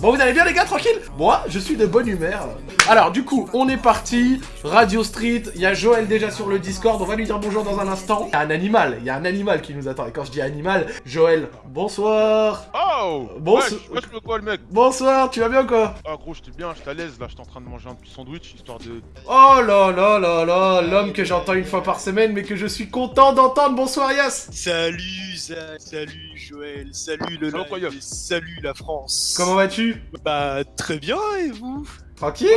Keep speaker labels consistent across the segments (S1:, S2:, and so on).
S1: Bon, vous allez bien les gars, tranquille Moi, je suis de bonne humeur. Alors, du coup, on est parti. Radio Street, il y a Joël déjà sur le Discord. On va lui dire bonjour dans un instant. Il y a un animal, il y a un animal qui nous attend. Et quand je dis animal, Joël, bonsoir.
S2: Oh
S1: Bonso-
S2: Wesh, wesh, le quoi le mec
S1: Bonsoir, tu vas bien quoi
S2: Ah gros j'étais bien, j'étais à l'aise là, j'étais en train de manger un petit sandwich histoire de...
S1: Oh là là là là, l'homme que j'entends une fois par semaine, mais que je suis content d'entendre. Bonsoir Yas.
S3: Salut, sa- salut Joël, salut le live, salut la France.
S1: Comment vas-tu
S3: Bah très bien et vous?
S1: Tranquille?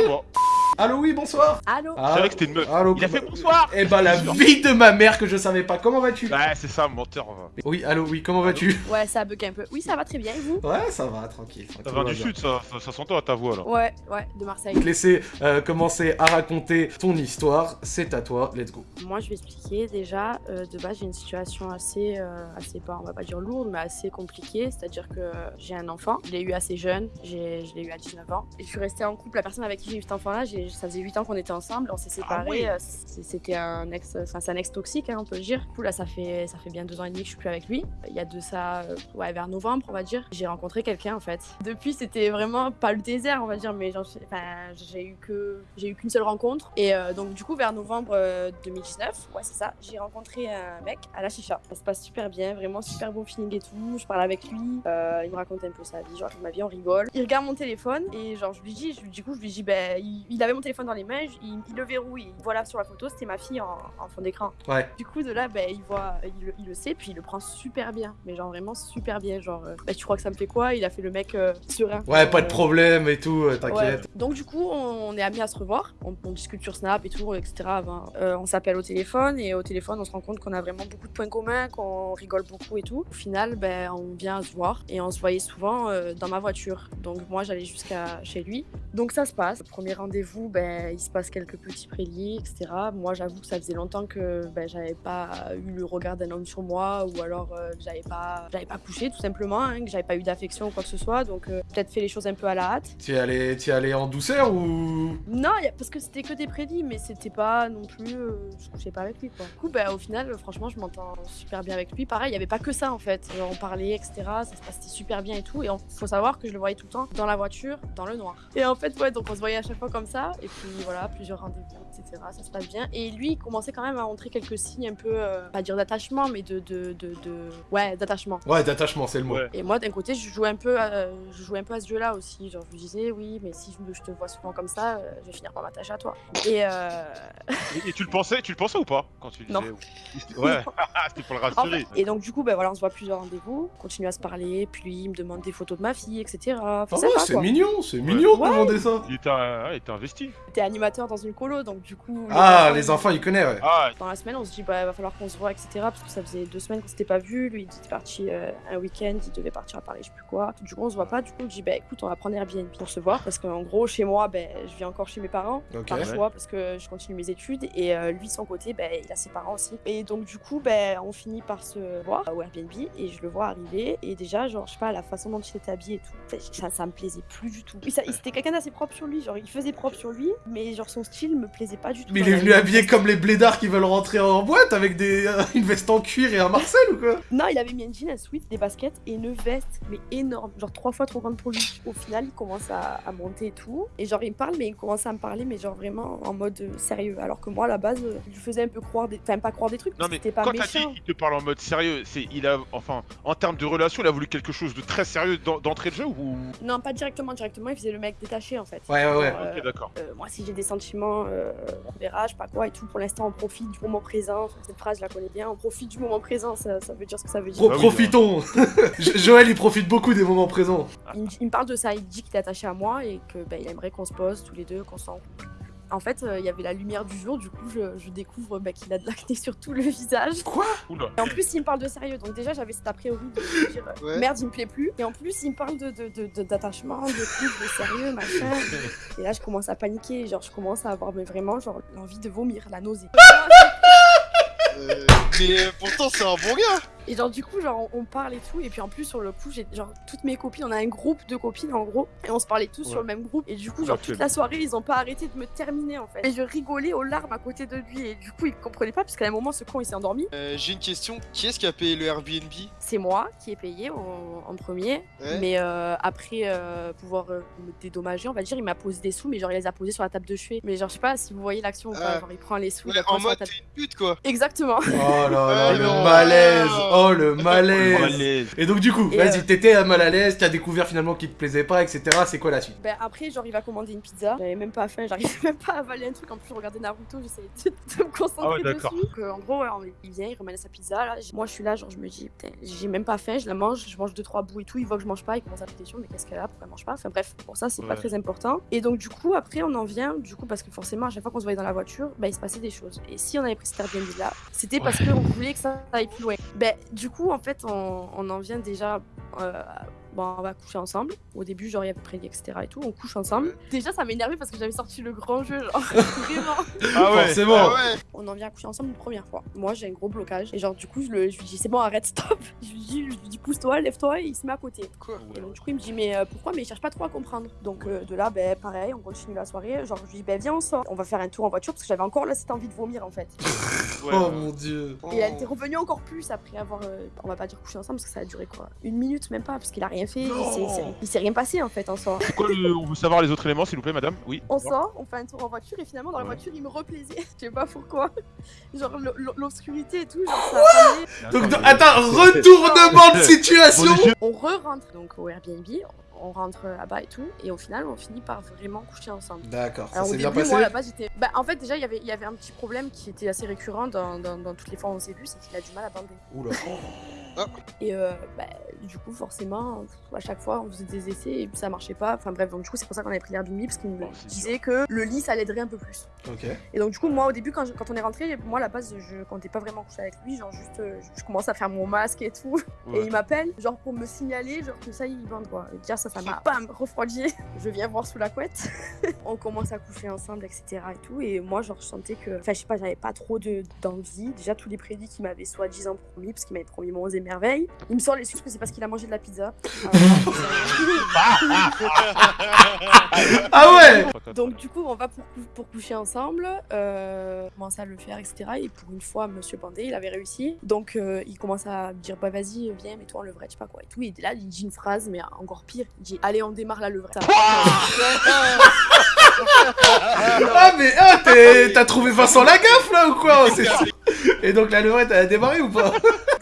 S1: Allô, oui, bonsoir.
S4: Allô
S1: Ah,
S2: je savais que c'était une meuf.
S1: Allô,
S2: Il a fait bonsoir
S1: Eh ben, la vie de ma mère que je savais pas. Comment vas-tu?
S2: Ouais c'est ça, menteur. va.
S1: Oui, allô, oui, comment vas-tu?
S4: Ouais, ça bug un peu. Oui, ça va très bien, et vous?
S1: Ouais, ça va, tranquille.
S2: Ça
S1: on
S2: du
S1: va
S2: sud ça, ça, ça s'entend à ta voix là.
S4: Ouais, ouais, de Marseille.
S1: Te laisser euh, commencer à raconter ton histoire. C'est à toi, let's go.
S4: Moi, je vais expliquer déjà. euh, de base, j'ai une situation assez, euh, assez pas, on va pas dire lourde, mais assez compliquée. C'est-à-dire que j'ai un enfant. Je l'ai eu assez jeune. J'ai, je l'ai eu à 19 ans. Et je suis restée en couple. La personne avec qui j'ai eu cet enfant-là, j'ai- ça faisait 8 ans qu'on était ensemble. On s'est séparés.
S2: ouais.
S4: euh, C'était un ex, enfin, c'est un ex toxique, hein, on peut le dire. Du coup, là, ça fait, ça fait bien deux ans et demi que je suis plus avec lui. Il y a de ça, euh, ouais, vers novembre, on va dire. J'ai rencontré quelqu'un en fait. Depuis, c'était vraiment pas le désert, on va dire, mais j'ai eu que, j'ai eu qu'une seule rencontre. Et euh, donc, du coup, vers novembre euh, 2019, ouais, c'est ça, j'ai rencontré un mec à la chicha. Ça se passe super bien, vraiment super bon feeling et tout. Je parle avec lui, euh, il me raconte un peu sa vie, genre ma vie, on rigole. Il regarde mon téléphone et genre, je lui dis, je, du coup, je lui dis, ben, il, il avait mon téléphone dans les mains, il, il le verrouille. Voilà, sur la photo, c'était ma fille en, en fond d'écran.
S1: Ouais.
S4: Du coup, de là, ben, il voit, il, le- il le sait, puis il le prend super bien. Mais genre vraiment super bien. Genre, euh, ben, tu crois que ça me fait quoi? Il a fait le mec euh, serein.
S1: Ouais, pas de problème et tout, euh,
S4: Ouais.
S1: t'inquiète.
S4: Donc du coup, on est amenés à se revoir. On, on discute sur Snap et tout, etc. Euh, on s'appelle au téléphone et au téléphone, on se rend compte qu'on a vraiment beaucoup de points communs, qu'on rigole beaucoup et tout. Au final, ben, on vient se voir et on se voyait souvent euh, dans ma voiture. Donc moi, j'allais jusqu'à chez lui. Donc ça se passe. Premier rendez-vous, ben, il se passe quelques petits préliers, etc. Moi, j'avoue que ça faisait longtemps que ben, j'avais pas eu le regard d'un homme sur moi ou alors euh, que j'avais pas, j'avais pas couché tout simplement, hein, que j'avais pas eu d'affection ou quoi que ce soit. Donc euh, peut-être fait les choses un peu à la hâte.
S1: Tu es allé, es allé en douceur ou?
S4: Non, y a- parce que c'était que des prédits, mais c'était pas non plus. euh, je couchais pas avec lui, quoi. Du coup, bah, au final, euh, franchement, je m'entends super bien avec lui. Pareil, il y avait pas que ça en fait. Genre, on parlait, etc. Ça se passait super bien et tout. Et on- faut savoir que je le voyais tout le temps dans la voiture, dans le noir. Et en fait, ouais, donc on se voyait à chaque fois comme ça. Et puis voilà, plusieurs rendez-vous, etc. Ça se passe bien. Et lui, il commençait quand même à montrer quelques signes un peu, euh, pas dire d'attachement, mais de, de, de, de- ouais, d'attachement.
S1: Ouais, d'attachement, c'est le mot.
S2: Ouais.
S4: Et moi, d'un côté, je jouais un peu, à, je jouais un peu à ce jeu-là aussi. Genre, je me disais, oui, mais si je, te vois souvent comme ça, euh, je vais finir par m'attacher à toi. Et euh,
S2: Et, et tu le pensais, tu le pensais ou pas quand tu le
S4: Non.
S2: disais Ouais, c'était pour le
S4: en fait-
S2: rassurer.
S4: et donc, du coup, ben voilà, on se voit plusieurs rendez-vous, on continue à se parler, puis lui, il me demande des photos de ma fille, etc. Enfin,
S1: Ah ouais, c'est mignon, c'est mignon de
S4: Ouais.
S1: demander ça.
S2: Il était, était investi.
S4: J'étais animateur dans une colo, donc du coup.
S1: Ah,
S4: enfants,
S1: les enfants, ils connaissent, ouais.
S2: Ah,
S4: Dans la semaine, on se dit, bah, va falloir qu'on se voit, etc. Parce que ça faisait deux semaines qu'on s'était pas vu. Lui, il était parti euh, un week-end, il devait partir à Paris, je sais plus quoi. Du coup, on se voit pas. Du coup, je dis, bah écoute, on va prendre Airbnb pour se voir. Parce qu'en gros, chez moi, ben, je vis encore chez mes parents.
S1: Ok.
S4: par
S2: Ouais.
S4: choix parce que je continue mes études et euh, lui de son côté ben, il a ses parents aussi et donc du coup ben, on finit par se voir au Airbnb et je le vois arriver et déjà genre je sais pas la façon dont il était habillé et tout ça, ça me plaisait plus du tout Oui, ça- c'était quelqu'un d'assez propre sur lui genre il faisait propre sur lui mais genre son style me plaisait pas du tout
S1: Mais il est venu habillé comme les blédards qui veulent rentrer en boîte avec des, euh, une veste en cuir et un Marcel ou quoi?
S4: Non il avait mis un jean un sweat des baskets et une veste mais énorme. Genre trois fois trop grande pour lui. Au final il commence à, à monter et tout. Et genre il me parle mais il commence à me parler mais genre vraiment en mode euh, sérieux. Alors que moi à la base euh, je lui faisais un peu croire des enfin pas croire des trucs
S2: non
S4: parce
S2: mais
S4: que c'était pas
S2: quand t'as dit
S4: méchant
S2: il te parle en mode sérieux, c'est il a enfin en termes de relation, il a voulu quelque chose de très sérieux d'en- d'entrée de jeu ou?
S4: Non pas directement directement il faisait le mec détaché en fait.
S1: Ouais, ouais, ouais.
S4: Genre, euh,
S2: Ok d'accord.
S4: Euh, moi si j'ai des sentiments euh, on verra je sais pas quoi et tout. Pour l'instant on profite du moment présent. Enfin, cette phrase je la connais bien. On profite du moment présent ça, ça veut dire ce que ça veut dire.
S1: Pro-
S2: Ah
S1: profitons. Jo- Joël, il profite beaucoup des moments présents.
S4: il, me- il me parle de ça, il dit qu'il est attaché à moi et que ben, il aimerait qu'on se pose tous les deux, qu'on s'en. En fait, euh, il y avait la lumière du jour, du coup, je, je découvre ben, qu'il a de l'acné sur tout le visage.
S1: Quoi?
S2: Oula.
S4: Et en plus, il me parle de sérieux, donc déjà, j'avais cet a priori de me dire euh,
S3: Ouais.
S4: merde, il me plaît plus. Et en plus, il me parle de, de, de- de- d'attachement, de sérieux, machin. Et là, je commence à paniquer, genre, je commence à avoir mais vraiment genre l'envie de vomir, la nausée.
S3: Euh, mais pourtant c'est un bon gars
S4: Et genre, du coup, genre, on parle et tout. Et puis en plus, sur le coup, j'ai genre toutes mes copines, on a un groupe de copines en gros. Et on se parlait tous sur le même groupe. Et du coup, genre, toute la soirée, ils ont pas arrêté de me terminer en fait. Et je rigolais aux larmes à côté de lui. Et du coup, il comprenait pas, parce qu'à un moment, ce con, il s'est endormi.
S3: Euh, J'ai une question. Qui est-ce qui a payé le Airbnb?
S4: C'est moi qui ai payé en, en premier.
S3: Ouais.
S4: Mais euh, après euh, pouvoir euh, me dédommager, on va dire, il m'a posé des sous, mais genre, il les a posés sur la table de chevet. Mais genre, je sais pas si vous voyez l'action ou pas.
S3: Ah.
S4: Genre, il prend les sous. il
S3: Ouais, En
S4: sur la
S3: mode
S4: table-
S3: t'es une pute quoi.
S4: Exactement.
S1: Oh là là,
S3: Ah
S1: le malaise Oh le
S2: Oh,
S1: malaise
S2: malaise.
S1: Et donc du coup, vas-y,
S4: euh,
S1: t'étais mal à l'aise, t'as découvert finalement qu'il te plaisait pas, etc. C'est quoi la suite?
S4: Ben après, genre, il va commander une pizza. J'avais même pas faim, j'arrivais même pas à avaler un truc. En plus, je regardais Naruto, j'essayais de, de me concentrer
S2: Ah ouais,
S4: dessus. Donc, euh, en gros, ouais, il vient, il ramène sa pizza. Là. Moi, je suis là, genre, je me dis, putain, j'ai même pas faim, je la mange, je mange deux trois bouts et tout. Il voit que je mange pas, il commence à me question, mais qu'est-ce qu'elle a, pourquoi elle mange pas? Enfin bref, pour ça, c'est pas
S2: Ouais.
S4: très important. Et donc, du coup, après, on en vient, du coup, parce que forcément, à chaque fois qu'on se voyait dans la voiture, ben, il se passait des choses. Et si on avait pris cet Airbnb là, c'était parce qu'on voulait que ça aille plus loin. Ben, du coup, en fait, on, en vient déjà. Bon, on va coucher ensemble. Au début, genre, il y avait prédit, etc. et tout. On couche ensemble. Déjà, ça m'énervait parce que j'avais sorti le grand jeu, genre, vraiment.
S2: Ah ouais.
S1: Forcément
S3: Ah ouais.
S4: On en vient à coucher ensemble une première fois. Moi, j'ai un gros blocage. Et genre, du coup, je, le- je lui dis, c'est bon, arrête, stop. Je lui dis, je lui dis pousse-toi, lève-toi. Et il se met à côté.
S3: Quoi
S4: Et donc, du coup, il me dit, mais euh, pourquoi? Mais il cherche pas trop à comprendre. Donc, euh, de là, ben, pareil, on continue la soirée. Genre, je lui dis, ben, viens, on sort. On va faire un tour en voiture parce que j'avais encore là cette envie de vomir, en fait.
S2: Ouais,
S1: Oh mon dieu
S4: Et elle était revenue encore plus après avoir, euh, on va pas dire couché ensemble parce que ça a duré quoi Une minute même pas parce qu'il a rien fait. Il s'est- rien passé en fait en soi.
S2: C'est quoi le- On veut savoir les autres éléments, s'il vous plaît, madame? Oui.
S4: On sort, on fait un tour en voiture et finalement dans la voiture il me replaisait. Je sais pas pourquoi. Genre l'obscurité et tout, genre ça
S1: Donc,
S2: Attends,
S1: retournement de situation.
S4: On re-rentre donc au Airbnb, on rentre là-bas et tout, et au final on finit par vraiment coucher ensemble.
S1: D'accord, ça
S4: Alors au
S1: s'est bien
S4: début,
S1: passé
S4: moi à la base j'étais. Bah en fait déjà il y avait- il y avait un petit problème qui était assez récurrent dans, dans- dans toutes les fois où on s'est vu, c'est qu'il a du mal à bander.
S1: Oula.
S4: Et euh, bah, du coup, forcément, à chaque fois, on faisait des essais et puis ça marchait pas. Enfin bref, donc du coup, c'est pour ça qu'on avait pris l'Airbnb parce qu'il me
S2: Oh,
S4: disait que le lit, ça l'aiderait un peu plus.
S1: Ok.
S4: Et donc du coup, moi, au début, quand, je- quand on est rentré, moi, à la base, je comptais pas vraiment coucher avec lui. Genre, juste, euh, je, je commence à faire mon masque et tout. Et il m'appelle, genre, pour me signaler, genre, que ça y est, il bande, quoi. Et déjà, ça, ça m'a, bam, refroidi. Je viens voir sous la couette. on commence à coucher ensemble, etc. et tout. Et moi, genre, je sentais que, enfin, je sais pas, j'avais pas trop de, d'envie. Déjà, tous les prédits qu'il m'avait soi-disant promis, parce qu'il m'avait promis mon et merveilles. Il me sort l'excuse que c'est parce qu'il a mangé de la pizza.
S1: Ah ouais
S4: Donc du coup, on va pour, cou- pour coucher ensemble, euh, on commence à le faire, etc. Et pour une fois, Monsieur Pandé, il avait réussi. Donc euh, il commence à me dire, bah vas-y, viens, mets-toi en levrette, je sais pas quoi et tout. Et là, il dit une phrase, mais encore pire, il dit, allez, on démarre la levrette.
S1: Ah mais ah, t'es- t'as trouvé Vincent Lagaffe là ou quoi? C'est- Et donc la levrette elle a démarré ou pas?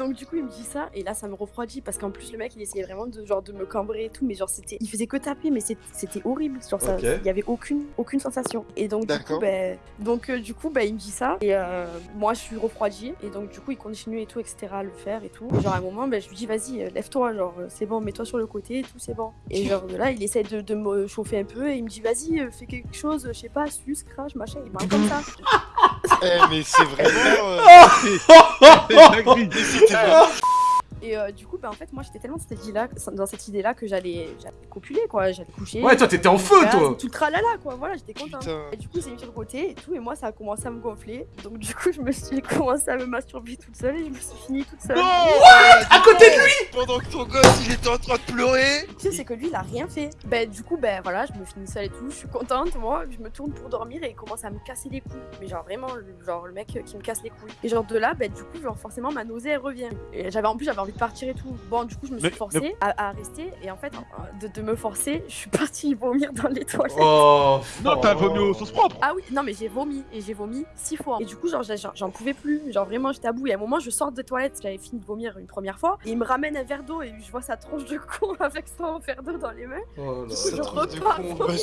S4: Donc du coup, il me dit ça, et là, ça me refroidit parce qu'en plus, le mec, il essayait vraiment de genre de me cambrer et tout, mais genre c'était, il faisait que taper, mais c'était horrible. Genre ça, il y avait aucune, aucune sensation. Et donc du coup, ben, donc euh, du coup, ben, il me dit ça, et euh, moi, je suis refroidie, et donc du coup, il continue et tout, etc. à le faire et tout. Et genre à un moment, ben, je lui dis, vas-y, euh, lève-toi, genre c'est bon, mets-toi sur le côté et tout, c'est bon. Et genre de là, il essaie de, de me chauffer un peu, et il me dit, vas-y, fais quelque chose, je sais pas, suce, crache, machin. Il parle comme ça.
S3: Eh, mais c'est vraiment. euh,
S4: Et euh, du coup, bah, en fait, moi, j'étais tellement dans cette idée-là, dans cette idée-là que j'allais, j'allais copuler, quoi. J'allais coucher.
S1: Ouais, toi t'étais en feu
S4: Voilà,
S1: toi
S4: Tout le tralala, quoi. Voilà, j'étais contente.
S3: Putain.
S4: Et du coup, il s'est mis sur le côté et tout, et moi, ça a commencé à me gonfler. Donc, du coup, je me suis commencé à me masturber toute seule et je me suis finie toute seule.
S1: À côté de lui
S3: Pendant que ton gosse il était en train de pleurer.
S4: Tu sais, c'est que lui, il a rien fait. Ben, du coup, ben voilà, je me finis seule et tout, je suis contente, moi, je me tourne pour dormir et il commence à me casser les couilles. Mais genre vraiment, genre le mec euh, qui me casse les couilles. Et genre de là, ben du coup, genre forcément, ma nausée, elle revient. Et j'avais en plus, j'avais envie de partir et tout. Bon, du coup, je me suis
S2: Mais-
S4: forcée à, à rester et en fait, de, de me forcer, je suis partie vomir dans les toilettes.
S1: Oh
S2: Non, t'as vomi au sauce propre.
S4: Ah oui, non mais j'ai vomi et j'ai vomi six fois. Et du coup, genre j'en- pouvais plus. Genre vraiment, j'étais à bout. Et à un moment, je sors des toilettes, j'avais fini de vomir une première fois. Et il me ramène un verre d'eau et je vois sa tronche de con avec son verre d'eau dans les mains.
S1: Oh là
S4: je
S3: de
S4: repars
S3: bah.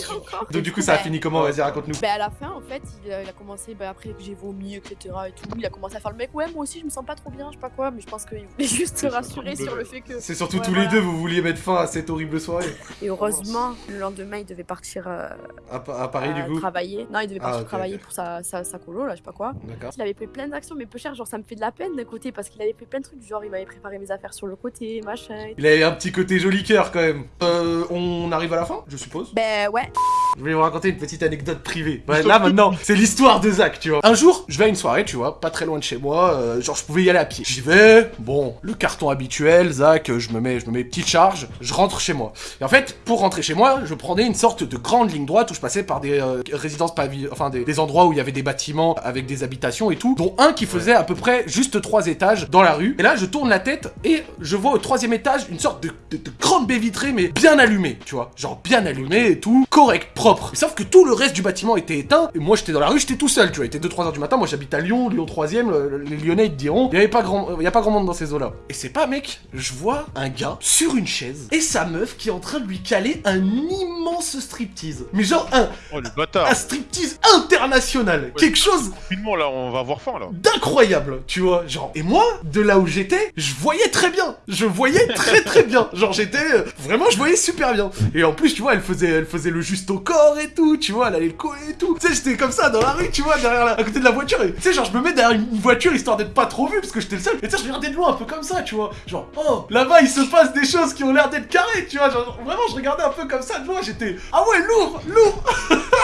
S1: Donc du coup ça a fini comment? Vas-y raconte-nous.
S4: Ben à la fin, en fait, il, a- il a commencé, ben après que j'ai vomi, etc. et tout, il a commencé à faire le mec, ouais, moi aussi je me sens pas trop bien, je sais pas quoi, mais je pense qu'il voulait juste rassurer
S2: surtout
S4: sur
S2: le-
S4: le fait que.
S1: C'est surtout
S4: Ouais,
S1: tous
S4: voilà.
S1: les deux vous vouliez mettre fin à cette horrible soirée.
S4: Et heureusement, le lendemain, il devait partir euh,
S1: À, Pa- à Paris du coup
S4: travailler. Non, il devait
S1: Ah,
S4: partir
S1: ok,
S4: travailler pour sa, sa, sa colo, là, je sais pas quoi.
S1: D'accord.
S4: Il avait fait plein d'actions, mais peu cher, genre ça me fait de la peine d'un côté parce qu'il avait fait plein de trucs, genre il m'avait préparé mes affaires sur le côté, machin.
S1: Il avait un petit côté joli cœur quand même. Euh, on arrive à la fin, je suppose.
S4: Ben ouais.
S1: Je vais vous raconter une petite anecdote privée. Ouais, là maintenant, c'est l'histoire de Zach, tu vois. Un jour, je vais à une soirée, tu vois, pas très loin de chez moi, euh, genre je pouvais y aller à pied. J'y vais, bon, le carton habituel, Zach, euh, je me mets, je me mets petite charge, je rentre chez moi. Et en fait, pour rentrer chez moi, je prenais une sorte de grande ligne droite où je passais par des euh, résidences pavi- enfin des, des endroits où il y avait des bâtiments avec des habitations et tout, dont un qui faisait à peu près juste trois étages dans la rue. Et là, je tourne la tête et je vois au troisième étage une sorte de, de- de grande baie vitrée, mais bien allumée, tu vois, genre bien allumée et tout, correct, propre. Sauf que tout le reste du bâtiment était éteint. Et moi, j'étais dans la rue, j'étais tout seul, tu vois. Il était 2-3 heures du matin. Moi, j'habite à Lyon, Lyon 3ème. le- Les Lyonnais, ils te diront, il y avait pas grand, y a pas grand monde dans ces eaux-là. Et c'est pas, mec, je vois un gars sur une chaise et sa meuf qui est en train de lui caler un immense striptease. Mais genre un,
S2: Oh le bâtard
S1: un striptease international. Quelque chose
S2: Rapidement là, on va avoir faim là.
S1: d'incroyable, tu vois, genre. Et moi, de là où j'étais, je voyais très bien. Je voyais très très bien. Genre j'étais euh, vraiment, je voyais super bien. Et en plus, tu vois, elle faisait, elle faisait le juste au corps et tout, tu vois, elle allait le coller et tout. Tu sais, j'étais comme ça dans la rue, tu vois, derrière la, à côté de la voiture. Et tu sais, genre je me mets derrière une voiture histoire d'être pas trop vu parce que j'étais le seul. Et tu sais, je regardais de loin un peu comme ça, tu vois. Genre, oh, là-bas il se passe des choses qui ont l'air d'être carrées, tu vois. Genre vraiment, je regardais un peu comme ça de loin. J'étais, ah ouais, lourd, lourd.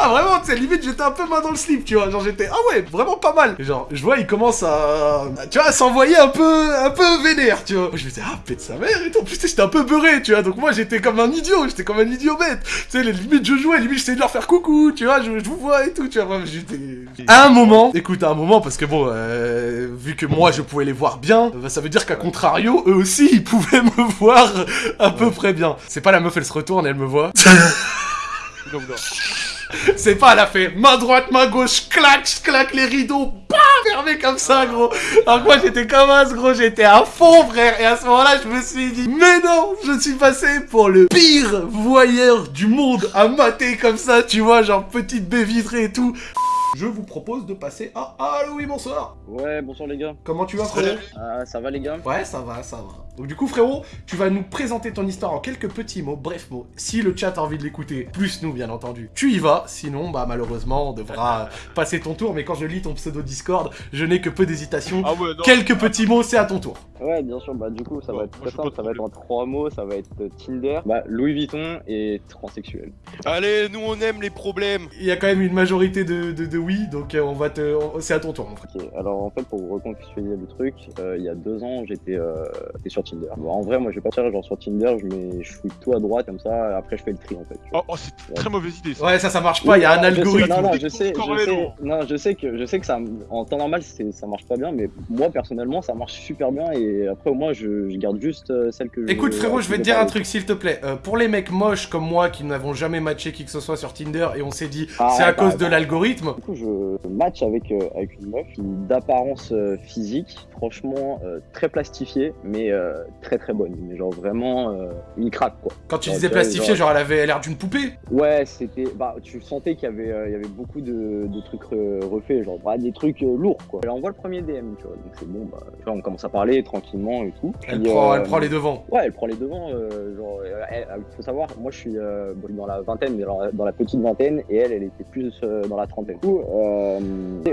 S1: Ah vraiment, tu sais, limite j'étais un peu main dans le slip, tu vois, genre j'étais, ah ouais, vraiment pas mal. Et genre, je vois, il commence à, tu vois, à s'envoyer un peu, un peu vénère, tu vois. Je me disais, ah, pète sa mère et tout. En plus, tu sais, j'étais un peu beurré, tu vois, donc moi j'étais comme un idiot, j'étais comme un idiot bête. Tu sais, les limites je jouais, limite j'essayais de leur faire coucou, tu vois, je, je vous vois et tout, tu vois, j'étais... À un moment, écoute, à un moment, parce que bon, euh, vu que moi je pouvais les voir bien, bah, ça veut dire qu'à contrario, eux aussi, ils pouvaient me voir à peu près bien. C'est pas la meuf, elle se retourne, elle me voit. C'est pas, elle a fait main droite, main gauche, clac, je claque les rideaux, bam, fermé comme ça, gros. Alors que moi, j'étais comme un gros, j'étais à fond, frère. Et à ce moment-là, je me suis dit, mais non, je suis passé pour le pire voyeur du monde à mater comme ça, tu vois, genre petite baie vitrée et tout. Je vous propose de passer à Allô, oui, bonsoir.
S5: Ouais, bonsoir les gars.
S1: Comment tu vas, frérot
S5: Ah, ça va les gars?
S1: Ouais, ça va, ça va. Donc du coup, frérot, tu vas nous présenter ton histoire en quelques petits mots, bref mots. Si le chat a envie de l'écouter, plus nous, bien entendu, tu y vas. Sinon, bah malheureusement, on devra euh, passer ton tour. Mais quand je lis ton pseudo Discord, je n'ai que peu d'hésitation.
S2: Ah ouais.
S1: Quelques petits mots, c'est à ton tour.
S5: Ouais, bien sûr, bah du coup, ça
S2: Bon,
S5: va être très simple, ça va être en trois mots, ça va être euh, Tinder, bah Louis Vuitton et transsexuel.
S3: Allez, nous on aime les problèmes.
S1: Il y a quand même une majorité de, de, de oui, donc euh, on va te, c'est à ton tour, mon frère.
S5: Ok, alors en fait, pour vous recontextualiser le truc, euh, il y a deux ans, j'étais euh, j'étais sur Tinder. Bon, en vrai, moi, je vais pas dire genre sur Tinder, je mets, je fouille tout à droite comme ça, après je fais le tri en fait.
S2: Oh, oh, c'est une très mauvaise idée ça.
S1: Ouais, ça, ça marche pas. Il y a un algorithme.
S5: Non, non, je sais, je non, je sais que, je sais que ça, en temps normal, ça marche pas bien, mais moi personnellement, ça marche super bien et après, au moins, je, je garde juste euh, celle que je.
S1: Écoute frérot, je vais te dire un truc s'il te plaît. Euh, pour les mecs moches comme moi qui n'avons jamais matché qui que ce soit sur Tinder et on s'est dit
S5: Ah,
S1: c'est à
S5: bah,
S1: cause de
S5: bah.
S1: l'algorithme.
S5: Du coup, je match avec, euh, avec une meuf d'apparence euh, physique, franchement, euh, très plastifiée, mais euh, très très bonne. Mais genre vraiment euh, une craque quoi.
S1: Quand tu disais
S5: tu vois,
S1: plastifié,
S5: genre-
S1: genre elle avait l'air d'une poupée.
S5: Ouais, c'était. Bah, tu sentais qu'il y avait, euh, il y avait beaucoup de, de trucs re- refaits, genre bah, des trucs euh, lourds quoi. Elle envoie le premier DM, tu vois. Donc c'est bon, bah, tu vois, on commence à parler tranquillement et tout.
S1: Elle prend,
S5: euh,
S1: elle prend les devants.
S5: Ouais, elle prend les devants. euh, genre, euh, elle- faut savoir, moi je suis euh, dans la vingtaine, mais dans la, dans la petite vingtaine, et elle, elle était plus euh, dans la trentaine. Du coup, euh,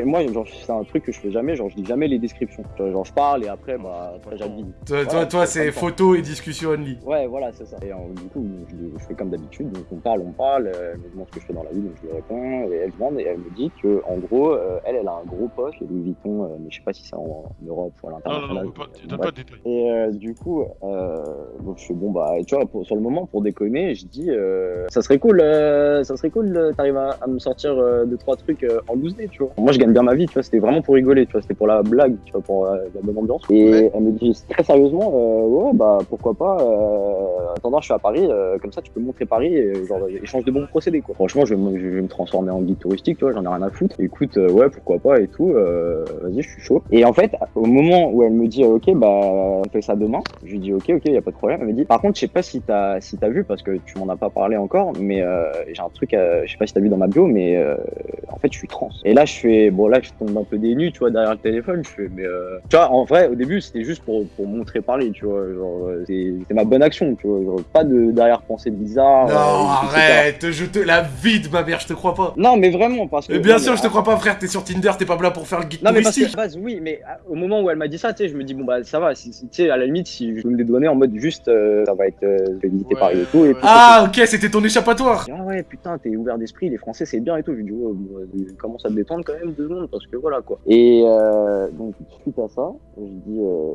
S5: moi, genre, c'est un truc que je fais jamais, genre, je dis jamais les descriptions. Genre, genre, je parle et après, bah, après j'habille.
S1: Toi, toi, Toi,
S5: c'est
S1: photo et discussion only.
S5: Ouais, voilà, c'est ça. Et euh, du coup, je, je fais comme d'habitude, donc on parle, on parle, euh, elle me demande ce que je fais dans la vie, donc je lui réponds, et elle demande, et elle me dit que, en gros, euh, elle, elle a un gros poste, chez Louis Vuitton, euh, mais je sais pas si c'est en, en Europe ou à
S2: Non, non, non,
S5: l'international.
S2: on peut pas, donne
S5: Bref.
S2: pas de détails.
S5: Et euh, du coup, euh, donc je fais bon bah, tu vois, pour- sur le moment pour déconner, je dis, euh, ça serait cool, euh, ça serait cool, euh, t'arrives à, à me sortir euh, deux trois trucs euh, en loose day, tu vois. Moi je gagne bien ma vie, tu vois, c'était vraiment pour rigoler, tu vois, c'était pour la blague, tu vois, pour euh, la bonne ambiance. Et
S1: Ouais.
S5: elle me dit très sérieusement, ouais bah pourquoi pas. Euh, attendant, je suis à Paris, euh, comme ça tu peux montrer Paris, et, genre échange de bons procédés quoi. Franchement, je vais, je vais me transformer en guide touristique, tu vois, j'en ai rien à foutre. Écoute, euh, ouais pourquoi pas et tout, euh, vas-y, je suis chaud. Et en fait, au moment où elle me dit, ok bah on fait ça demain, je lui dis ok ok y a pas de problème. Elle me dit, par contre je sais pas si t'as si t'as vu parce que tu m'en as pas parlé encore, mais euh, j'ai un truc, je sais pas si t'as vu dans ma bio, mais euh, en fait je suis trans. Et là je fais, bon là je tombe un peu dénu, tu vois derrière le téléphone, je fais mais euh, tu vois en vrai au début c'était juste pour pour montrer parler. Paris, tu vois. Genre, euh, c'est ma bonne action, tu vois. Genre, pas de derrière-pensée bizarre.
S1: Non,
S5: euh,
S1: arrête, je te la vide, ma mère, je te crois pas.
S5: Non, mais vraiment, parce que.
S1: Mais bien
S5: non,
S1: sûr,
S5: mais
S1: je te crois pas, frère, t'es sur Tinder, t'es pas là pour faire le guide
S5: Non mais parce que base oui mais au moment où elle m'a dit ça tu sais je me dis bon bah ça va tu sais à la limite si je peux me dédouaner en mode juste euh, ça va être euh, je vais visiter
S3: Ouais,
S5: Paris et tout et
S3: ouais.
S5: puis
S1: Ah, ok, c'était ton échappatoire.
S5: ah ouais putain t'es ouvert d'esprit les Français c'est bien et tout je lui dis ouais bon, commence à te détendre quand même deux secondes parce que voilà quoi et euh, donc suite à ça je dis euh,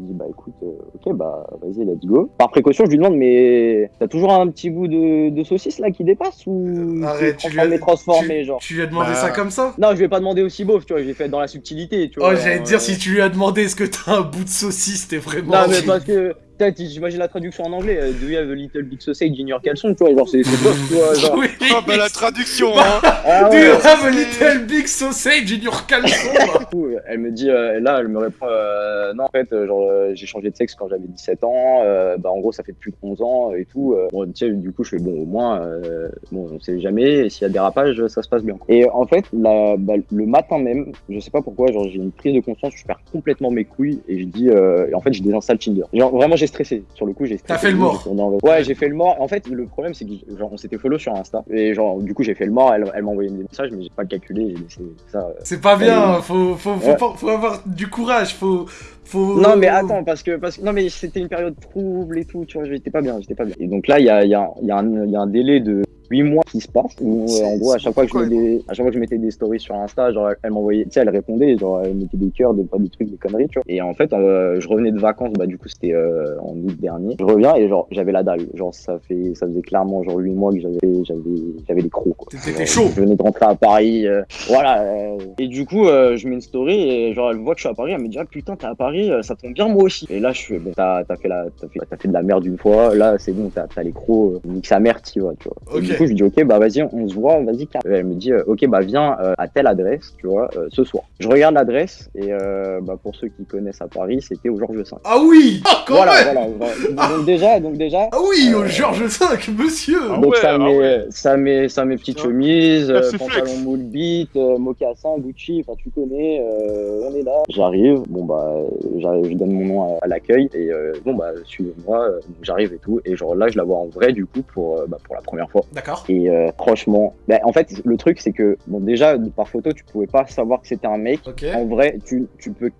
S5: je dis écoute euh, ok bah vas-y let's go par précaution je lui demande mais t'as toujours un petit bout de, de saucisse là qui dépasse ou
S1: Arrête,
S5: c'est
S1: tu lui as-
S5: transformé genre
S1: Tu lui as demandé
S3: Bah.
S1: ça comme ça
S5: non je vais pas demander aussi beauf tu vois je l'ai fait dans la subtilité tu vois
S1: Oh, j'allais te
S5: genre,
S1: dire,
S5: euh,
S1: si tu lui as demandé est-ce que t'as un bout de saucisse, t'es vraiment.
S5: Non, mais parce que, j'imagine la traduction en anglais, euh, Do you have a little big sausage in your caleçon, tu vois, genre, c'est c'est bof, tu vois, genre.
S1: Oui.
S3: Oh bah la traduction hein
S5: Ah
S1: Do you have a little big sausage in your caleçon
S5: du coup, elle me dit, euh, là, elle me répond, euh, non, en fait, euh, genre, euh, j'ai changé de sexe quand j'avais 17 ans, euh, bah, en gros, ça fait plus de 11 ans et tout. euh, bon, tu sais, du coup, je fais, bon, au moins, euh, bon, on sait jamais, et s'il y a dérapage, ça se passe bien. Et en fait, la, bah, le matin même, je sais pas pourquoi, genre, j'ai une prise de conscience, je perds complètement mes couilles, et je dis, euh, et en fait, je désinstalle Tinder. Genre, vraiment, j'ai stressé. Sur le coup, j'ai stressé.
S1: T'as fait le mort.
S5: Ouais, j'ai fait le mort. En fait, le problème, c'est que genre, on s'était follow sur Insta. Et genre, du coup, j'ai fait le mort. Elle, elle m'a envoyé des messages, mais j'ai pas calculé. J'ai laissé ça. euh.
S1: C'est pas bien, faut, faut, faut,
S5: Ouais.
S1: pas- faut avoir du courage, faut. faut...
S5: Non, mais attends, parce que, parce que, non, mais c'était une période trouble et tout, tu vois, j'étais pas bien, j'étais pas bien. Et donc là, il y a, il y, a, y, a y a un délai de 8 mois qui se passe, où, euh, en gros, à chaque fois que je mets des, à chaque fois que je mettais des stories sur Insta, genre, elle m'envoyait, tu sais, elle répondait, genre, elle mettait des cœurs, des, pas des trucs, des conneries, tu vois. Et en fait, euh, je revenais de vacances, bah, du coup, c'était, euh, en août dernier. Je reviens et genre, j'avais la dalle. Genre, ça fait, ça faisait clairement, genre, 8 mois que j'avais, j'avais, j'avais les crocs, quoi. Genre,
S1: chaud.
S5: Je venais de rentrer à Paris, euh, voilà. euh, et du coup, euh, je mets une story et genre, elle voit que je suis à Paris, elle me dit, ah putain, t'es à Paris, euh, ça tombe bien moi aussi. Et là, je fais, bon, t'as, t'as fait la, t'as fait, t'as fait de la merde une fois, là, c'est bon, t'as, t'as les crocs, euh, nique sa mère, tu vois, tu vois. Du coup, je dis, ok, bah vas-y, on se voit, vas-y, Elle me dit, euh, ok, bah viens euh, à telle adresse, tu vois, euh, ce soir. Je regarde l'adresse et euh, bah, pour ceux qui connaissent à Paris, c'était au Georges V.
S1: Ah oui Ah, quand
S5: Voilà,
S1: même
S5: voilà, voilà. Donc déjà, donc déjà,
S1: Ah oui, au
S5: Euh,
S1: Georges V, monsieur
S2: Ah
S5: donc
S2: ouais,
S5: ça,
S2: ah
S5: met,
S2: ouais.
S5: ça met ça met petite
S3: Ah.
S5: chemise,
S2: Ah,
S5: euh, pantalon moule beat, euh, mocassin, Gucci, enfin tu connais, euh, on est là. J'arrive, bon bah j'arrive, je donne mon nom à, à l'accueil et euh, bon bah suivez-moi, euh, j'arrive et tout et genre là je la vois en vrai du coup pour euh, bah, pour la première fois.
S1: D'accord.
S5: Et euh, franchement, bah, en fait le truc c'est que bon déjà par photo tu pouvais pas savoir que c'était un mec. En vrai, tu, tu peux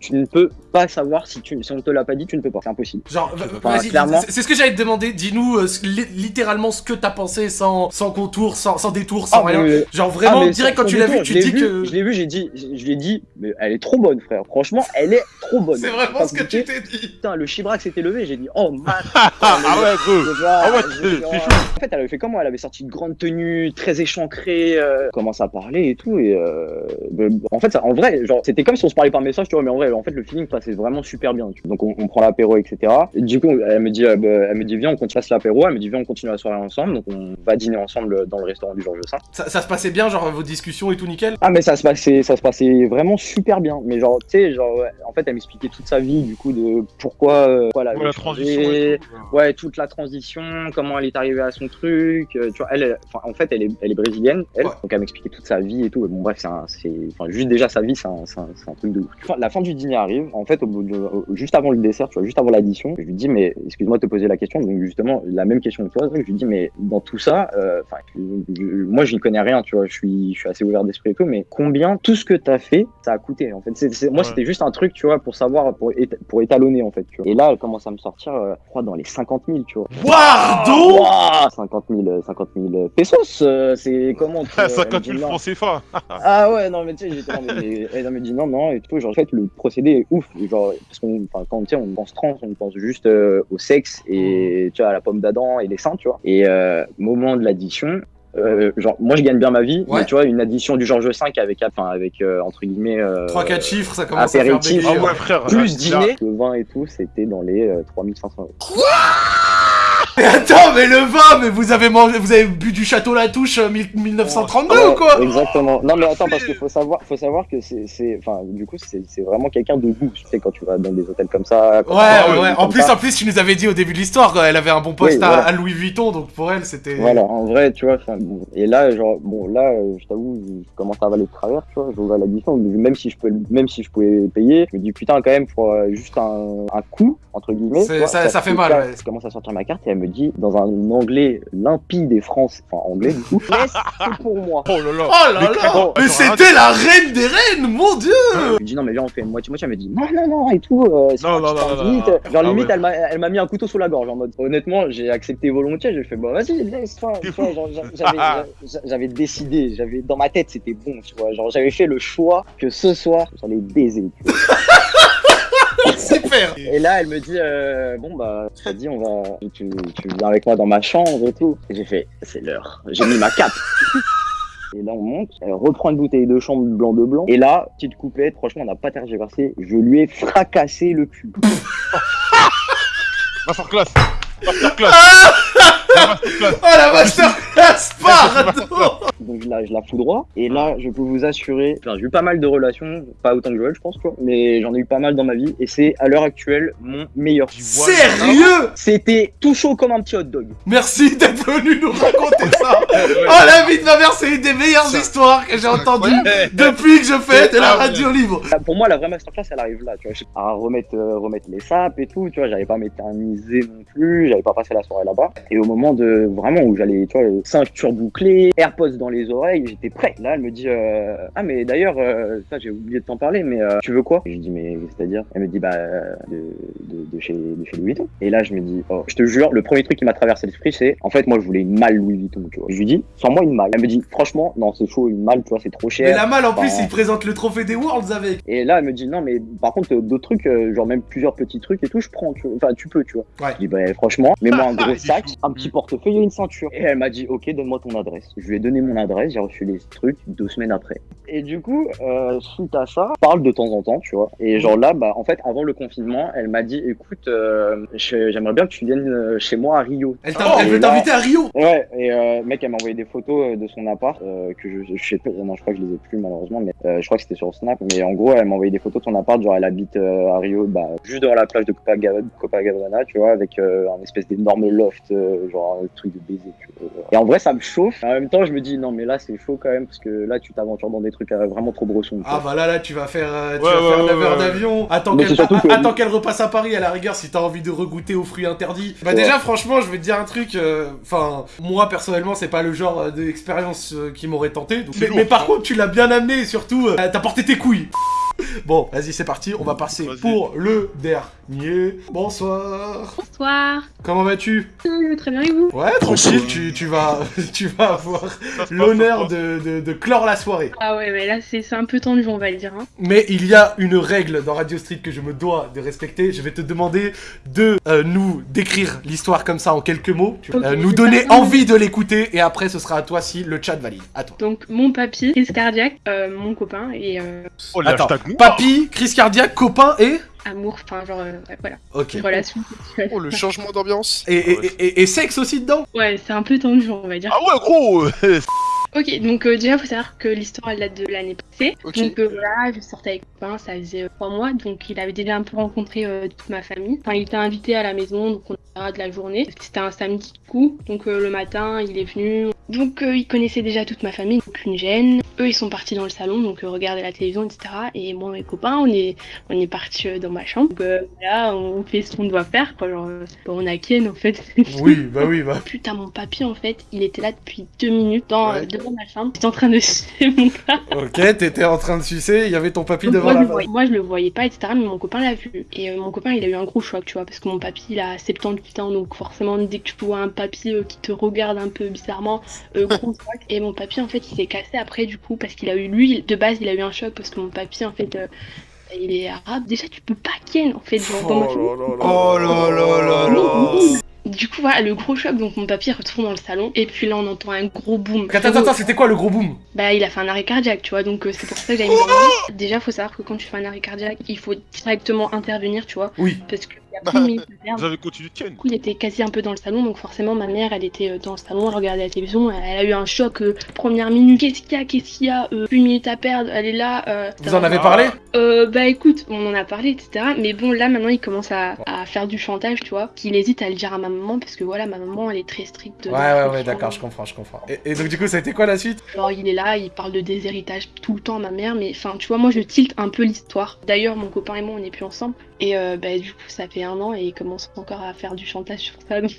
S5: tu ne peux pas savoir si tu si on te l'a pas dit, tu ne peux pas, c'est impossible.
S1: Genre, vas-y,
S5: clairement.
S1: c'est ce que j'allais te demander. Dis-nous euh, littéralement ce que t'as pensé sans, sans contour, sans, sans détour, sans
S5: Ah,
S1: rien.
S5: mais-
S1: Genre vraiment,
S5: Ah, mais
S1: direct quand tu l'as vu, tu
S5: l'ai
S1: dis
S5: vu,
S1: que.
S5: Je l'ai vu, j'ai dit, je lui ai dit, mais elle est trop bonne, frère. Franchement, elle est trop bonne.
S1: C'est vraiment ce que tu t'es dit.
S5: Putain, le chibrac s'était levé, j'ai dit, oh, man.
S2: Ah ouais. Ah ouais, c'est-.
S5: En fait, elle avait fait comment Elle avait sorti une grande tenue, très échancrée, euh, commence à parler et tout. Et euh, ben, en fait, ça, en vrai, genre, c'était comme si on se parlait par message, tu vois, mais en vrai, en fait, le feeling passait vraiment super bien. tu vois. Donc, on, on prend l'apéro, etc. Et du coup, elle me dit, euh, ben, elle me dit, viens, on continue l'apéro. Elle me dit, viens, on continue la soirée ensemble. Donc, on va dîner ensemble dans le restaurant du Georges V.
S1: Ça, ça se passait bien, genre vos discussions et tout nickel?
S5: Ah mais ça se passait, ça se passait vraiment super bien. Mais genre, tu sais, genre, en fait, elle m'expliquait toute sa vie, du coup, de pourquoi, euh, voilà,
S2: Ouais, la transition et tout.
S5: ouais, toute la transition, comment elle est arrivée à son truc. Euh, tu vois, elle, en fait, elle est, elle est brésilienne, elle,
S1: Ouais.
S5: donc elle m'expliquait toute sa vie et tout. Bon bref, c'est, juste déjà sa vie, c'est un, truc de ouf. La fin du dîner arrive. En fait, au bout de, juste avant le dessert, tu vois, juste avant l'addition, je lui dis mais excuse-moi de te poser la question. Donc justement, la même question que toi. Je lui dis mais dans tout ça, euh, enfin, moi, je n'y connais rien, tu vois. Je suis, je suis assez ouvert d'esprit et tout, mais combien tout ce que t'as fait, ça a coûté. En fait, moi,
S2: Ouais.
S5: c'était juste un truc, tu vois, pour savoir, pour, pour étalonner en fait. Tu vois. Et là, elle commence à me sortir, euh, je crois, dans les 50 000, tu vois.
S1: Pardon
S5: Ouah 50 000, euh, 50 000 pesos, euh, c'est comment tu, euh,
S2: 50
S5: elle me
S2: 000
S5: dit non.
S2: francs CFA.
S5: Ah ouais, non, mais tu sais, j'étais là, mais elle me dit non, non, et tout. Genre, en fait, le procédé est ouf. Genre, parce qu'on, enfin, quand tu sais, on pense trans, on pense juste euh, au sexe et tu vois, à la pomme d'Adam et les seins, tu vois. Et euh, moment de l'addition, euh, genre, moi, je gagne bien ma vie,
S1: Ouais.
S5: mais tu vois, une addition du Georges V avec, enfin, avec euh, entre guillemets, euh,
S1: 3-4 chiffres, ça commence à faire
S5: apéritif.
S1: bégayer.
S2: Ah ouais, frère.
S5: plus
S2: là-
S5: dîner, le vin et tout, c'était dans les euh, 3500 euros.
S1: Mais attends, mais le vin, mais vous avez mangé, vous avez bu du château La Touche euh, mille- 1932 ou quoi?
S5: Exactement. Non, mais attends, parce qu'il faut savoir, faut savoir que c'est, enfin, du coup, c'est, vraiment quelqu'un de goût. Tu sais, quand tu vas dans des hôtels comme ça. quand
S1: Ouais,
S5: tu vas
S1: ouais, En plus,
S5: ça.
S1: en plus, tu nous avais dit au début de l'histoire qu'elle avait un bon poste
S5: Oui,
S1: à,
S5: voilà.
S1: à Louis Vuitton, donc pour elle, c'était.
S5: Voilà, en vrai, tu vois, et là, genre, bon, là, euh, je t'avoue, je commence à avaler de travers, tu vois, j'ouvre la distance, même si je peux, même si je pouvais payer, je me dis, putain, quand même, pour euh, juste un, un coup, entre guillemets. Vois,
S1: ça- ça fait mal, ouais.
S5: Je commence à sortir ma carte et elle me dit, dans un anglais limpide et français, enfin, anglais, du coup, laisse, c'est pour moi.
S2: Oh là là
S1: Oh là là Mais c'était la reine des reines, mon dieu
S5: Je lui dis non mais viens on fait moitié-moitié, elle me dit non non non et tout, euh, c'est
S2: Non, non,
S5: c'est
S2: non,
S5: pas
S2: non,
S5: limite.
S2: non, non.
S5: Genre
S2: Ah
S5: limite
S2: ouais.
S5: elle m'a elle m'a mis un couteau sous la gorge en mode honnêtement j'ai accepté volontiers, j'ai fait bon vas-y laisse-toi, j'avais décidé, j'avais dans ma tête c'était bon, tu vois, genre j'avais fait le choix que ce soir j'allais baiser.
S1: Super
S5: Et là elle me dit euh, bon bah tu dit on va tu, tu viens avec moi dans ma chambre et tout. Et j'ai fait c'est l'heure, j'ai mis ma cape. Et là, on monte, elle reprend une bouteille de chambre blanc de blanc. Et là, petite coupette, franchement, on n'a pas tergiversé. Je lui ai fracassé le cul.
S2: Masterclass. Masterclass Masterclass.
S1: Oh la masterclass, pardon.
S5: Donc je la, je la foudroie. Et là, je peux vous assurer, enfin, j'ai eu pas mal de relations, pas autant que Joël, je pense, tu vois, mais j'en ai eu pas mal dans ma vie. Et c'est à l'heure actuelle mon meilleur.
S1: Sérieux
S5: C'était tout chaud comme un petit hot dog.
S1: Merci d'être venu nous raconter ça. Oh la vie de ma mère, c'est une des meilleures histoires que j'ai entendues depuis que je fais de la
S2: Ah
S1: radio libre.
S5: Pour moi, la vraie masterclass, elle arrive là, tu vois. À remettre, euh, remettre les sapes et tout, tu vois. J'avais pas m'éterniser non plus, j'avais pas passé la soirée là-bas. Et au moment de vraiment où j'allais, tu vois, ceinture bouclée, AirPods dans les oreilles, j'étais prêt. Là, elle me dit, euh, ah, mais d'ailleurs, euh, ça, j'ai oublié de t'en parler, mais euh, tu veux quoi? Et Je dis, mais c'est-à-dire Elle me dit, bah, de, de, de chez, de chez Louis Vuitton. Et là, je me dis, oh, je te jure, le premier truc qui m'a traversé l'esprit, c'est, en fait, moi, je voulais une malle Louis Vuitton, tu vois. Je lui dis, sans moi une malle. Elle me dit, franchement, non, c'est chaud, une malle, tu vois, c'est trop cher.
S1: Mais la malle en plus, il présente le trophée des Worlds avec
S5: Et là, elle me dit non, mais par contre, d'autres trucs, genre même plusieurs petits trucs et tout, je prends. Tu vois. Enfin, tu peux, tu vois.
S1: Ouais.
S5: Je dis bah franchement, mets-moi un gros
S2: Il est
S5: sac, un petit portefeuille et une ceinture. Et elle m'a dit ok, donne-moi ton adresse. Je lui ai donné mon adresse, j'ai reçu les trucs deux semaines après. Et du coup, euh, suite à ça, on parle de temps en temps, tu vois. Et genre là, bah en fait, avant le confinement, elle m'a dit écoute, euh, je- j'aimerais bien que tu viennes euh, chez moi à Rio.
S1: Elle, t'a-
S2: Oh,
S1: elle veut t'inviter à Rio
S5: Ouais, et euh, mec, elle m'a envoyé des photos de son appart, euh, que je, je sais pas, non, je crois que je les ai plus malheureusement, mais euh, je crois que c'était sur Snap, mais en gros, elle m'a envoyé des photos de son appart, genre elle habite euh, à Rio, bah, juste devant la plage de Copacabana, Copacabana tu vois, avec euh, un espèce d'énorme loft, euh, genre un truc de baiser, tu vois. Et en vrai, ça me chauffe, en même temps, je me dis, non, mais là, c'est chaud quand même, parce que là, tu t'aventures dans des trucs euh, vraiment trop brossons.
S1: Ah bah là, là, tu vas faire, euh, tu
S2: Ouais,
S1: vas
S2: ouais,
S1: faire
S2: ouais,
S1: 9 heures d'avion. Attends qu'elle
S5: que-
S1: repasse à Paris à la rigueur si t'as envie de regoûter aux fruits interdits. Bah
S5: Ouais.
S1: déjà, franchement, je vais te dire un truc. euh, Enfin, moi personnellement, c'est pas le genre d'expérience euh, qui m'aurait tenté. donc- Mais,
S2: lourd,
S1: mais par
S2: hein.
S1: contre, tu l'as bien amené et surtout, euh, t'as porté tes couilles. Bon, vas-y, c'est parti. On va passer pour le dernier. Bonsoir.
S6: Bonsoir.
S1: Comment vas-tu?
S6: Je vais très bien et vous?
S1: Ouais, tranquille. Tu, tu vas, tu vas avoir l'honneur de, de, de clore la soirée.
S6: Ah ouais, mais là c'est un peu tendu, on va le dire. Hein.
S1: Mais il y a une règle dans Radio Street que je me dois de respecter. Je vais te demander de euh, nous décrire l'histoire comme ça en quelques mots, euh, nous donner envie de l'écouter et après ce sera à toi si le chat valide. À toi.
S6: Donc mon papy, crise cardiaque, euh, mon copain et euh.
S2: Oh,
S1: Attends. Papy, crise cardiaque, copain et
S6: amour, enfin genre euh, voilà,
S1: Ok.
S6: une relation sexuelle.
S3: Oh, le changement d'ambiance.
S1: Et, et, et- et- et sexe aussi dedans
S6: Ouais, c'est un peu tendu, on va dire.
S2: Ah ouais, gros
S6: Ok, donc euh, déjà, faut savoir que l'histoire elle date de l'année passée.
S3: Ok.
S6: Donc euh, voilà, je sortais avec copain, ça faisait euh, trois mois, donc il avait déjà un peu rencontré euh, toute ma famille. Enfin, il était invité à la maison, donc on a de la journée. C'était un samedi du coup, donc euh, le matin, il est venu. Donc euh, il connaissait déjà toute ma famille, donc une gêne. Eux, ils sont partis dans le salon, donc euh, regarder la télévision, etc. Et moi mes copains, on est, on est partis euh, dans ma chambre. Donc euh, voilà, on fait ce qu'on doit faire, quoi. Genre, euh, on a Ken en fait.
S1: Oui, bah oui, bah.
S6: Putain, mon papy, en fait, il était là depuis deux minutes dans,
S3: Ouais.
S6: devant ma chambre. J'étais en train de sucer mon.
S1: Ok, t'étais en train de sucer, il y avait ton papy
S6: Donc,
S1: devant
S6: moi,
S1: la
S6: voyais, moi, je le voyais pas, etc. Mais mon copain l'a vu. Et euh, mon copain, il a eu un gros choc, tu vois, parce que mon papy, il a 78 ans. Donc, forcément, dès que tu vois un papy euh, qui te regarde un peu bizarrement, euh. Et mon papy, en fait, il s'est cassé après, du coup, parce qu'il a eu, lui, de base, il a eu un choc, parce que mon papy, en fait, euh, il est arabe. Déjà, tu peux pas ken, en fait, genre, dans.
S3: Oh là là là là.
S6: Du coup, voilà, le gros choc, donc mon papy retourne dans le salon, et puis là, on entend un gros boom.
S1: Attends, attends, attends, c'était quoi le gros boom?
S6: Bah, il a fait un arrêt cardiaque, tu vois, donc euh, c'est pour ça que j'avais mis. Déjà, faut savoir que quand tu fais un arrêt cardiaque, il faut directement intervenir, tu vois,
S1: Oui.
S6: parce qu'il y il y a plus de minutes à perdre.
S2: Vous avez continué de ken.
S6: Du coup, il était quasi un peu dans le salon, donc forcément, ma mère, elle était euh, dans le salon, elle regardait la télévision, elle a eu un choc, euh, première minute, qu'est-ce qu'il y a, qu'est-ce qu'il y a, euh, plus de minutes à perdre, elle est là. euh,
S1: Vous en avez parlé
S6: euh, Bah écoute, on en a parlé, etc. Mais bon, là, maintenant, il commence à, à faire du chantage, tu vois, qu'il hésite à le dire à ma maman, parce que voilà, ma maman, elle est très stricte.
S1: Ouais, ouais, ouais, d'accord, je comprends, je comprends. Et, et donc, du coup, ça a été quoi la suite?
S6: Genre, il est là, il parle de déshéritage tout le temps à ma mère, mais enfin, tu vois, moi, je tilte un peu l'histoire. D'ailleurs, mon copain et moi, on n'est plus ensemble. Et euh, bah, du coup, ça fait et il commence encore à faire du chantage sur ça. donc,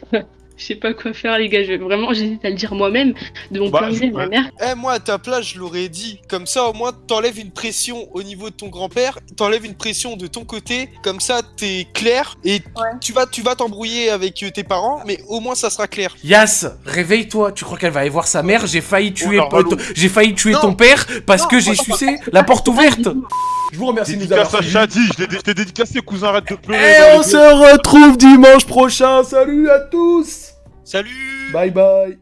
S6: Je sais pas quoi faire, les gars. Je, vraiment, j'hésite à le dire moi-même, de mon
S2: Bah,
S6: plein gré,
S2: ouais.
S6: ma mère.
S3: Eh, moi, à ta place, je l'aurais dit. Comme ça, au moins, t'enlèves une pression au niveau de ton grand-père, t'enlèves une pression de ton côté. Comme ça, t'es clair et tu vas tu vas t'embrouiller avec euh, tes parents, mais au moins, ça sera clair.
S1: Yas, réveille-toi. Tu crois qu'elle va aller voir sa mère? J'ai failli tuer,
S2: Oh,
S1: ton- j'ai failli tuer
S3: Non.
S1: ton père parce
S3: Non,
S1: que j'ai sucé la porte ouverte. Je vous remercie de nous avoir
S2: Dédicace à
S1: suivis.
S2: Shadi, je l'ai dé- je t'ai dédicacé, cousin, arrête de pleurer.
S1: Et on se retrouve dimanche prochain. Salut à tous.
S3: Salut
S1: Bye bye.